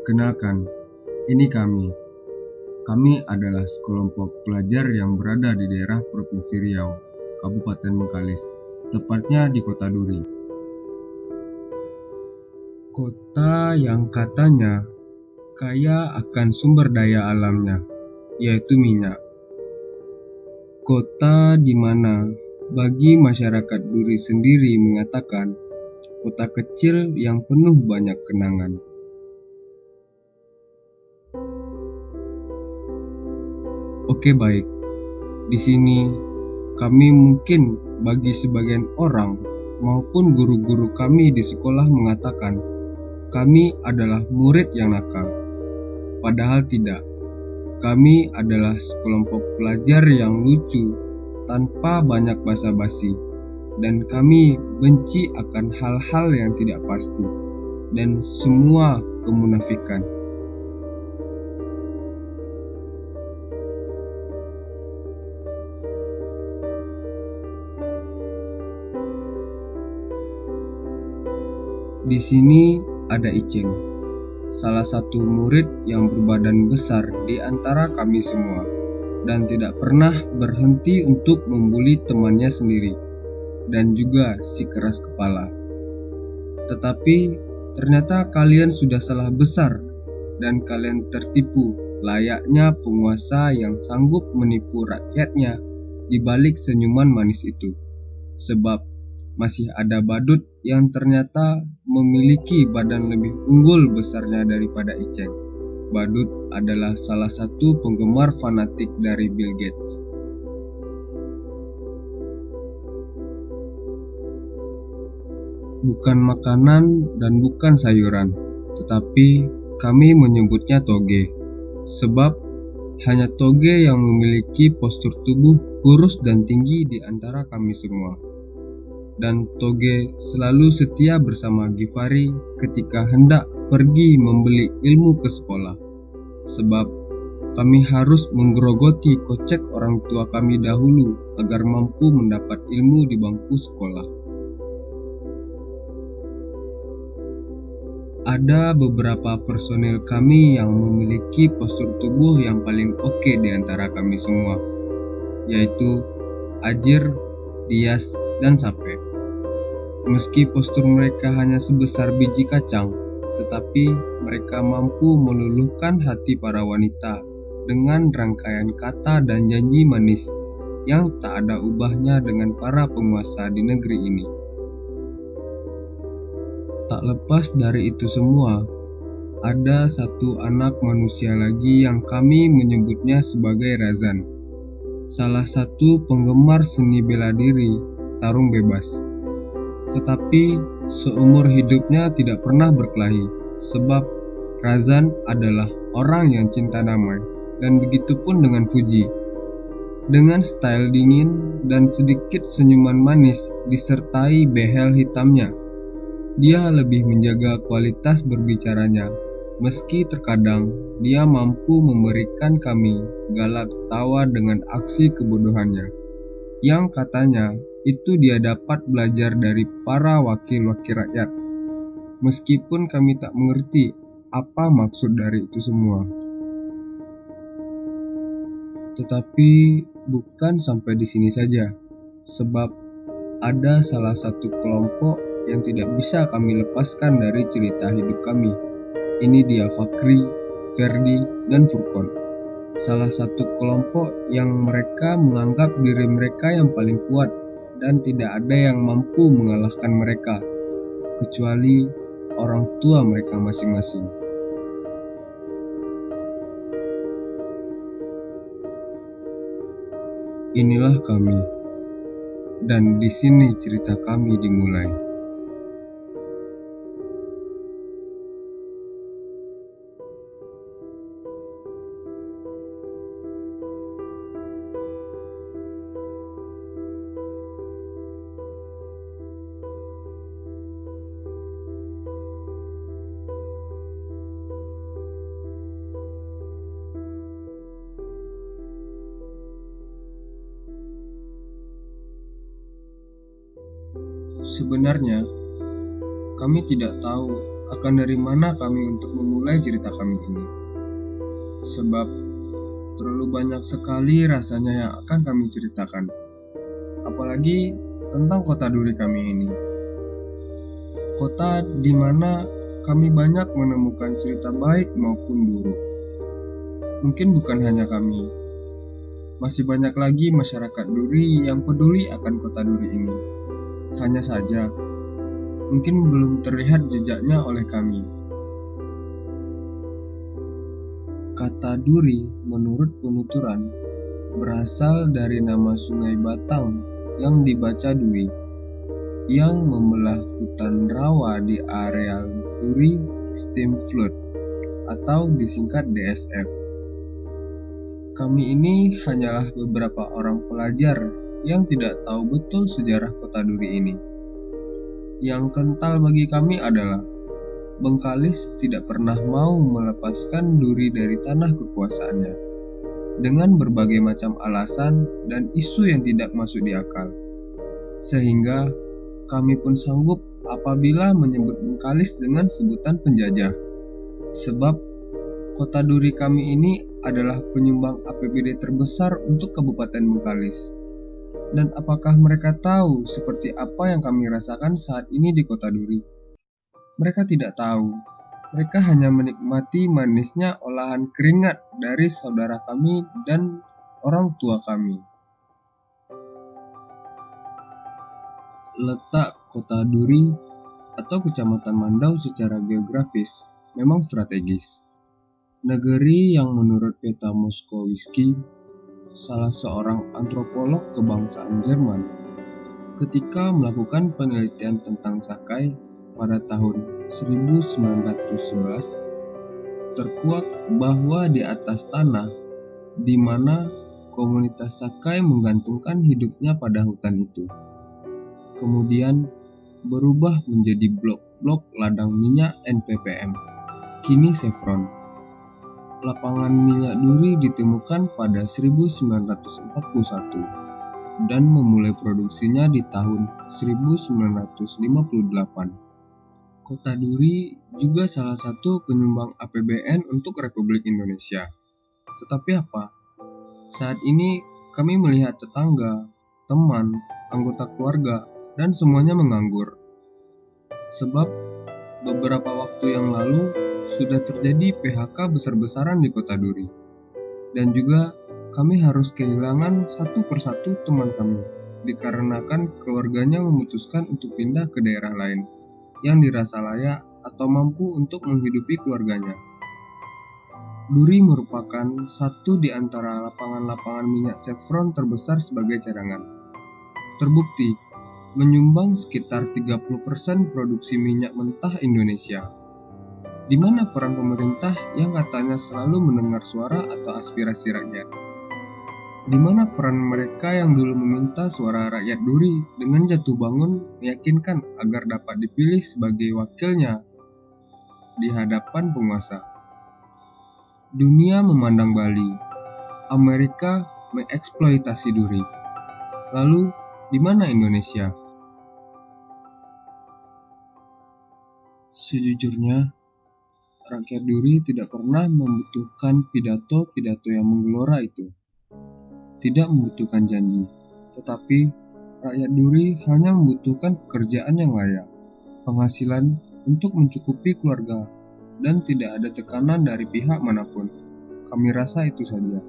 Kenalkan, ini kami. Kami adalah sekelompok pelajar yang berada di daerah Provinsi Riau, Kabupaten Bengkalis, tepatnya di Kota Duri. Kota yang katanya kaya akan sumber daya alamnya, yaitu minyak. Kota di mana bagi masyarakat Duri sendiri mengatakan kota kecil yang penuh banyak kenangan. Oke baik, di sini kami mungkin bagi sebagian orang maupun guru-guru kami di sekolah mengatakan kami adalah murid yang nakal. Padahal tidak. Kami adalah sekelompok pelajar yang lucu tanpa banyak basa-basi dan kami benci akan hal-hal yang tidak pasti dan semua kemunafikan. Di sini ada Iceng, salah satu murid yang berbadan besar di antara kami semua, dan tidak pernah berhenti untuk membuli temannya sendiri, dan juga si keras kepala. Tetapi ternyata kalian sudah salah besar, dan kalian tertipu layaknya penguasa yang sanggup menipu rakyatnya di balik senyuman manis itu. Sebab masih ada badut yang ternyata memiliki badan lebih unggul besarnya daripada Iceng. Badut adalah salah satu penggemar fanatik dari Bill Gates. Bukan makanan dan bukan sayuran, tetapi kami menyebutnya toge. Sebab hanya toge yang memiliki postur tubuh kurus dan tinggi di antara kami semua dan Toge selalu setia bersama Givari ketika hendak pergi membeli ilmu ke sekolah. Sebab kami harus menggerogoti kocek orang tua kami dahulu agar mampu mendapat ilmu di bangku sekolah. Ada beberapa personil kami yang memiliki postur tubuh yang paling oke di antara kami semua, yaitu Ajir, Dias, dan Sape. Meski postur mereka hanya sebesar biji kacang, tetapi mereka mampu meluluhkan hati para wanita dengan rangkaian kata dan janji manis yang tak ada ubahnya dengan para penguasa di negeri ini. Tak lepas dari itu semua, ada satu anak manusia lagi yang kami menyebutnya sebagai Razan, salah satu penggemar seni bela diri tarung bebas tetapi seumur hidupnya tidak pernah berkelahi, sebab Razan adalah orang yang cinta damai, dan begitu pun dengan Fuji. Dengan style dingin dan sedikit senyuman manis disertai behel hitamnya, dia lebih menjaga kualitas berbicaranya, meski terkadang dia mampu memberikan kami galak tawa dengan aksi kebodohannya, yang katanya itu dia dapat belajar dari para wakil-wakil rakyat. Meskipun kami tak mengerti apa maksud dari itu semua. Tetapi bukan sampai di sini saja, sebab ada salah satu kelompok yang tidak bisa kami lepaskan dari cerita hidup kami. Ini dia Fakri, Ferdi, dan Furkon. Salah satu kelompok yang mereka menganggap diri mereka yang paling kuat dan tidak ada yang mampu mengalahkan mereka, kecuali orang tua mereka masing-masing. Inilah kami, dan di sini cerita kami dimulai. Sebenarnya, kami tidak tahu akan dari mana kami untuk memulai cerita kami ini. Sebab terlalu banyak sekali rasanya yang akan kami ceritakan. Apalagi tentang kota duri kami ini. Kota di mana kami banyak menemukan cerita baik maupun buruk. Mungkin bukan hanya kami, masih banyak lagi masyarakat Duri yang peduli akan kota Duri ini. Hanya saja, mungkin belum terlihat jejaknya oleh kami. Kata Duri menurut penuturan berasal dari nama sungai Batang yang dibaca Dwi, yang membelah hutan rawa di areal Duri Steam Flood atau disingkat DSF. Kami ini hanyalah beberapa orang pelajar yang tidak tahu betul sejarah kota Duri ini. Yang kental bagi kami adalah Bengkalis tidak pernah mau melepaskan Duri dari tanah kekuasaannya dengan berbagai macam alasan dan isu yang tidak masuk di akal. Sehingga kami pun sanggup apabila menyebut Bengkalis dengan sebutan penjajah. Sebab kota Duri kami ini adalah penyumbang APBD terbesar untuk Kabupaten Bengkalis. Dan apakah mereka tahu seperti apa yang kami rasakan saat ini di Kota Duri? Mereka tidak tahu. Mereka hanya menikmati manisnya olahan keringat dari saudara kami dan orang tua kami. Letak Kota Duri atau Kecamatan Mandau secara geografis memang strategis Negeri yang menurut peta Moskowiski, salah seorang antropolog kebangsaan Jerman, ketika melakukan penelitian tentang Sakai pada tahun 1911, terkuak bahwa di atas tanah di mana komunitas Sakai menggantungkan hidupnya pada hutan itu. Kemudian berubah menjadi blok-blok ladang minyak NPPM, kini Chevron lapangan minyak duri ditemukan pada 1941 dan memulai produksinya di tahun 1958. Kota Duri juga salah satu penyumbang APBN untuk Republik Indonesia. Tetapi apa? Saat ini kami melihat tetangga, teman, anggota keluarga, dan semuanya menganggur. Sebab beberapa waktu yang lalu sudah terjadi PHK besar-besaran di kota Duri. Dan juga kami harus kehilangan satu persatu teman kami, dikarenakan keluarganya memutuskan untuk pindah ke daerah lain yang dirasa layak atau mampu untuk menghidupi keluarganya. Duri merupakan satu di antara lapangan-lapangan minyak Chevron terbesar sebagai cadangan. Terbukti, menyumbang sekitar 30% produksi minyak mentah Indonesia. Di mana peran pemerintah yang katanya selalu mendengar suara atau aspirasi rakyat? Di mana peran mereka yang dulu meminta suara rakyat duri dengan jatuh bangun meyakinkan agar dapat dipilih sebagai wakilnya di hadapan penguasa? Dunia memandang Bali, Amerika mengeksploitasi duri. Lalu, di mana Indonesia? Sejujurnya, rakyat Duri tidak pernah membutuhkan pidato-pidato yang menggelora itu. Tidak membutuhkan janji, tetapi rakyat Duri hanya membutuhkan pekerjaan yang layak, penghasilan untuk mencukupi keluarga, dan tidak ada tekanan dari pihak mana pun. Kami rasa itu saja.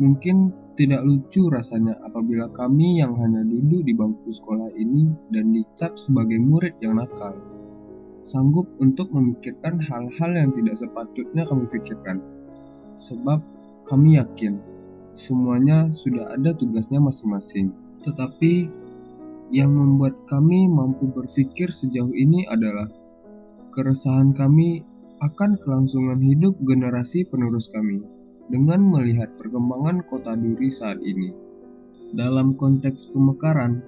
Mungkin tidak lucu rasanya apabila kami yang hanya duduk di bangku sekolah ini dan dicap sebagai murid yang nakal sanggup untuk memikirkan hal-hal yang tidak sepatutnya kami pikirkan. Sebab kami yakin semuanya sudah ada tugasnya masing-masing. Tetapi yang membuat kami mampu berpikir sejauh ini adalah keresahan kami akan kelangsungan hidup generasi penerus kami dengan melihat perkembangan kota Duri saat ini. Dalam konteks pemekaran,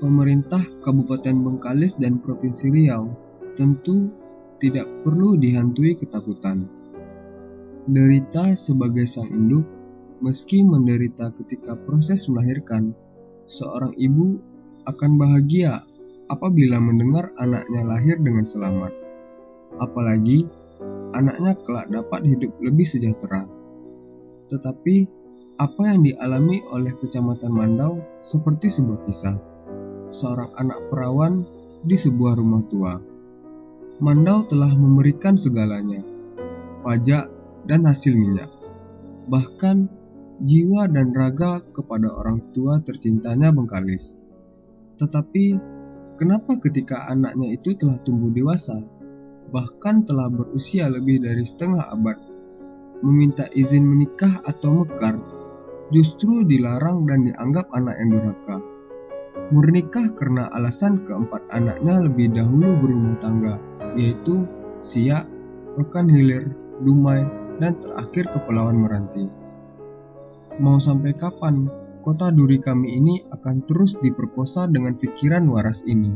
pemerintah Kabupaten Bengkalis dan Provinsi Riau tentu tidak perlu dihantui ketakutan. Derita sebagai sang induk, meski menderita ketika proses melahirkan, seorang ibu akan bahagia apabila mendengar anaknya lahir dengan selamat. apalagi anaknya kelak dapat hidup lebih sejahtera. Tetapi apa yang dialami oleh Kecamatan Mandau seperti sebuah kisah. Seorang anak perawan di sebuah rumah tua. Mandau telah memberikan segalanya, pajak dan hasil minyak. Bahkan jiwa dan raga kepada orang tua tercintanya Bengkalis. Tetapi kenapa ketika anaknya itu telah tumbuh dewasa, bahkan telah berusia lebih dari setengah abad, meminta izin menikah atau mekar, justru dilarang dan dianggap anak yang durhaka. Murnikah karena alasan keempat anaknya lebih dahulu berumah tangga, yaitu Siak, Rekan Hilir, Dumai, dan terakhir Kepulauan Meranti. Mau sampai kapan kota duri kami ini akan terus diperkosa dengan pikiran waras ini?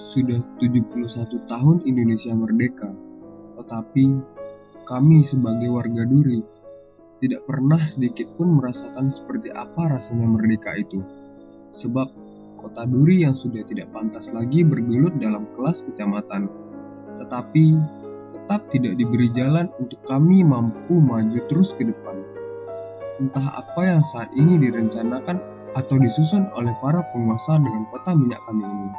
Sudah 71 tahun Indonesia merdeka, tetapi kami sebagai warga duri tidak pernah sedikit pun merasakan seperti apa rasanya merdeka itu. Sebab kota Duri yang sudah tidak pantas lagi bergelut dalam kelas kecamatan, tetapi tetap tidak diberi jalan untuk kami mampu maju terus ke depan. Entah apa yang saat ini direncanakan atau disusun oleh para penguasa dengan kota minyak kami ini.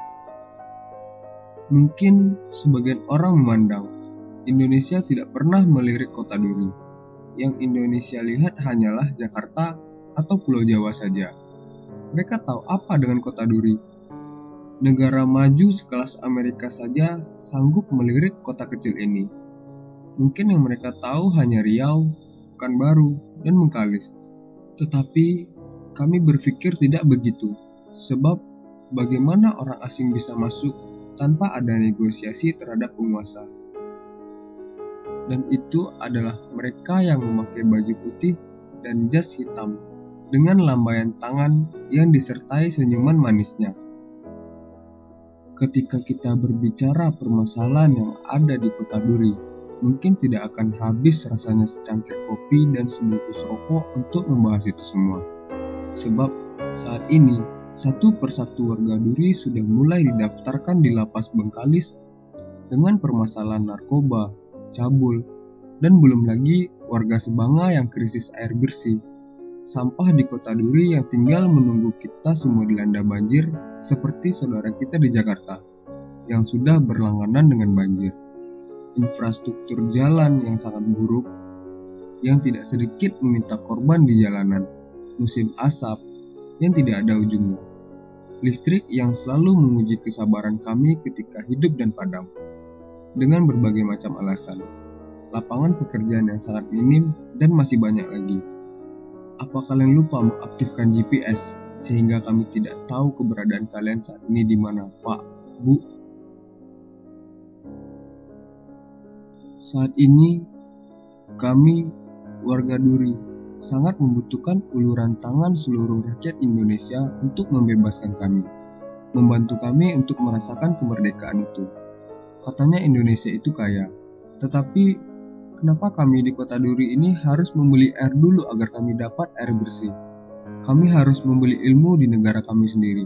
Mungkin sebagian orang memandang Indonesia tidak pernah melirik kota Duri yang Indonesia lihat hanyalah Jakarta atau Pulau Jawa saja. Mereka tahu apa dengan kota Duri. Negara maju sekelas Amerika saja sanggup melirik kota kecil ini. Mungkin yang mereka tahu hanya Riau, Pekanbaru, dan Mengkalis. Tetapi kami berpikir tidak begitu, sebab bagaimana orang asing bisa masuk tanpa ada negosiasi terhadap penguasa dan itu adalah mereka yang memakai baju putih dan jas hitam dengan lambaian tangan yang disertai senyuman manisnya. Ketika kita berbicara permasalahan yang ada di kota Duri, mungkin tidak akan habis rasanya secangkir kopi dan sebungkus rokok untuk membahas itu semua. Sebab saat ini, satu persatu warga Duri sudah mulai didaftarkan di lapas Bengkalis dengan permasalahan narkoba, cabul, dan belum lagi warga Sebanga yang krisis air bersih. Sampah di kota Duri yang tinggal menunggu kita semua dilanda banjir seperti saudara kita di Jakarta yang sudah berlangganan dengan banjir. Infrastruktur jalan yang sangat buruk yang tidak sedikit meminta korban di jalanan. Musim asap yang tidak ada ujungnya. Listrik yang selalu menguji kesabaran kami ketika hidup dan padam. Dengan berbagai macam alasan lapangan pekerjaan yang sangat minim, dan masih banyak lagi. Apa kalian lupa mengaktifkan GPS sehingga kami tidak tahu keberadaan kalian saat ini di mana, Pak, Bu? Saat ini, kami, warga Duri, sangat membutuhkan uluran tangan seluruh rakyat Indonesia untuk membebaskan kami, membantu kami untuk merasakan kemerdekaan itu. Katanya Indonesia itu kaya, tetapi Kenapa kami di kota Duri ini harus membeli air dulu agar kami dapat air bersih? Kami harus membeli ilmu di negara kami sendiri.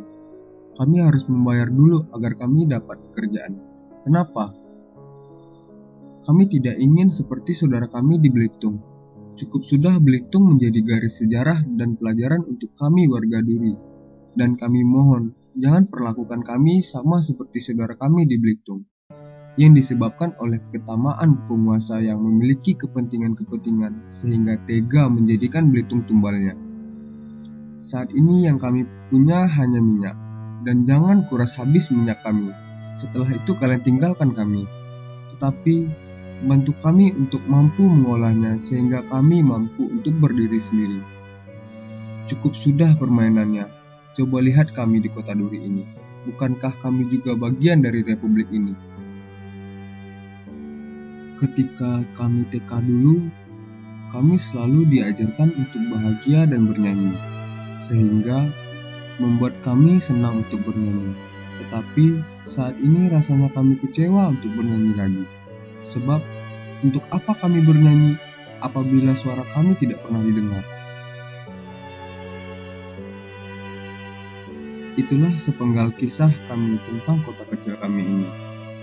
Kami harus membayar dulu agar kami dapat pekerjaan. Kenapa? Kami tidak ingin seperti saudara kami di Belitung. Cukup sudah Belitung menjadi garis sejarah dan pelajaran untuk kami warga Duri. Dan kami mohon, jangan perlakukan kami sama seperti saudara kami di Belitung yang disebabkan oleh ketamaan penguasa yang memiliki kepentingan-kepentingan sehingga tega menjadikan Belitung tumbalnya. Saat ini yang kami punya hanya minyak, dan jangan kuras habis minyak kami. Setelah itu kalian tinggalkan kami. Tetapi bantu kami untuk mampu mengolahnya sehingga kami mampu untuk berdiri sendiri. Cukup sudah permainannya. Coba lihat kami di kota Duri ini. Bukankah kami juga bagian dari republik ini? Ketika kami TK dulu, kami selalu diajarkan untuk bahagia dan bernyanyi, sehingga membuat kami senang untuk bernyanyi. Tetapi saat ini rasanya kami kecewa untuk bernyanyi lagi, sebab untuk apa kami bernyanyi apabila suara kami tidak pernah didengar? Itulah sepenggal kisah kami tentang kota kecil kami ini.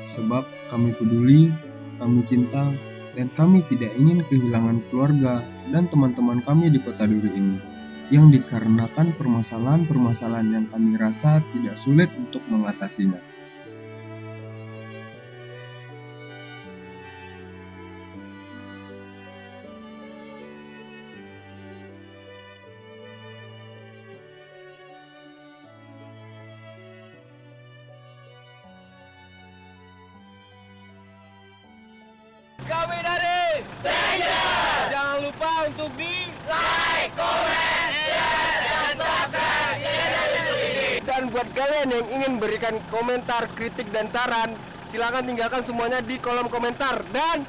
sebab kami peduli, kami cinta, dan kami tidak ingin kehilangan keluarga dan teman-teman kami di kota Duri ini, yang dikarenakan permasalahan-permasalahan yang kami rasa tidak sulit untuk mengatasinya. Di like, comment, share, dan subscribe channel YouTube ini. Dan buat kalian yang ingin berikan komentar, kritik, dan saran, silakan tinggalkan semuanya di kolom komentar. Dan